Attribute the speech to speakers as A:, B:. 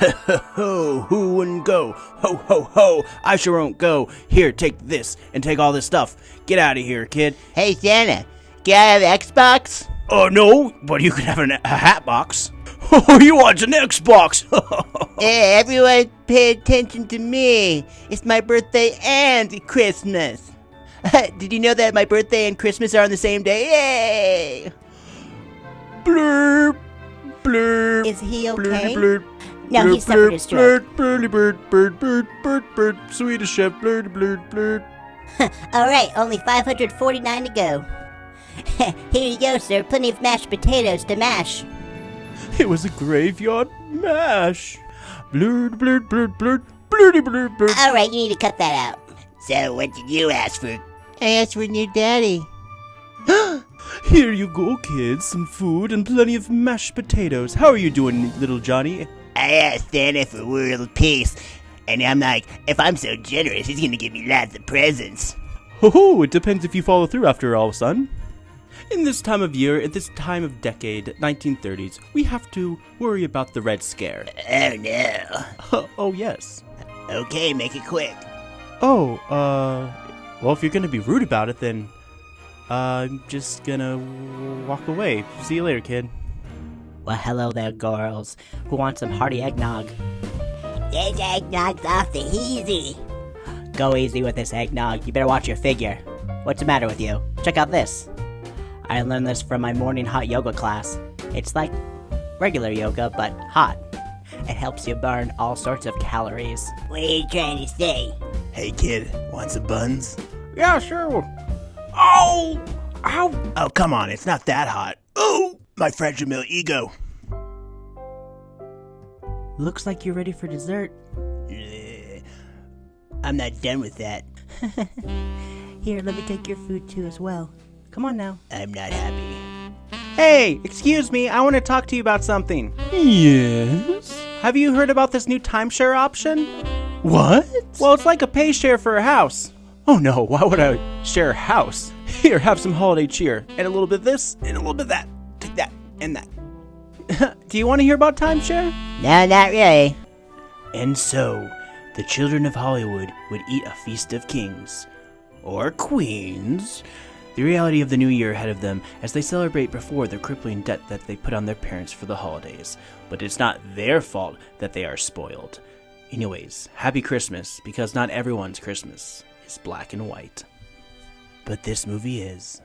A: ho, who wouldn't go? Ho, ho, ho, I sure won't go. Here, take this and take all this stuff. Get out of here, kid.
B: Hey Santa, can I have Xbox?
A: Oh, no, but you can have an, a hat box. Oh, you want an Xbox?
B: Hey, everyone pay attention to me. It's my birthday and Christmas. Did you know that my birthday and Christmas are on the same day? Yay!
A: blurb, blurb.
C: Is he okay?
A: blurb.
C: No,
A: blurb,
C: he suffered a
A: blurb,
C: stroke.
A: Blurb, blurdy bird, bird, bird, bird, bird, Swedish chef, blurdy blurd, blurd.
C: All right, only 549 to go. Here you go, sir. Plenty of mashed potatoes to mash.
A: It was a graveyard mash. Blurd, blurd, blurd, blurd, blurdy blurd, blurd.
C: All right, you need to cut that out.
B: So, what did you ask for? I asked for new daddy.
A: Here you go, kids. Some food and plenty of mashed potatoes. How are you doing, little Johnny?
B: I asked Santa for world peace, and I'm like, if I'm so generous, he's gonna give me lots of presents.
A: Ho ho, it depends if you follow through after all, son. In this time of year, at this time of decade, 1930s, we have to worry about the Red Scare.
B: Oh no.
A: oh, yes.
B: Okay, make it quick.
A: Oh, uh, well, if you're gonna be rude about it, then uh, I'm just gonna walk away. See you later, kid.
D: Well, hello there, girls. Who wants some hearty eggnog?
C: This eggnog's off the easy.
D: Go easy with this eggnog. You better watch your figure. What's the matter with you? Check out this. I learned this from my morning hot yoga class. It's like regular yoga, but hot. It helps you burn all sorts of calories.
C: What are you trying to say?
B: Hey kid, want some buns?
A: Yeah, sure. Oh! Ow!
B: Oh, come on, it's not that hot. My fragile ego.
D: Looks like you're ready for dessert.
B: I'm not done with that.
D: Here, let me take your food too as well. Come on now.
B: I'm not happy.
A: Hey, excuse me, I want to talk to you about something. Yes? Have you heard about this new timeshare option? What? Well, it's like a pay share for a house. Oh no, why would I share a house? Here, have some holiday cheer. And a little bit of this, and a little bit of that, and that. Do you want to hear about timeshare?
B: No, not really.
A: And so, the children of Hollywood would eat a feast of kings. Or queens. The reality of the new year ahead of them as they celebrate before the crippling debt that they put on their parents for the holidays. But it's not their fault that they are spoiled. Anyways, happy Christmas, because not everyone's Christmas is black and white. But this movie is.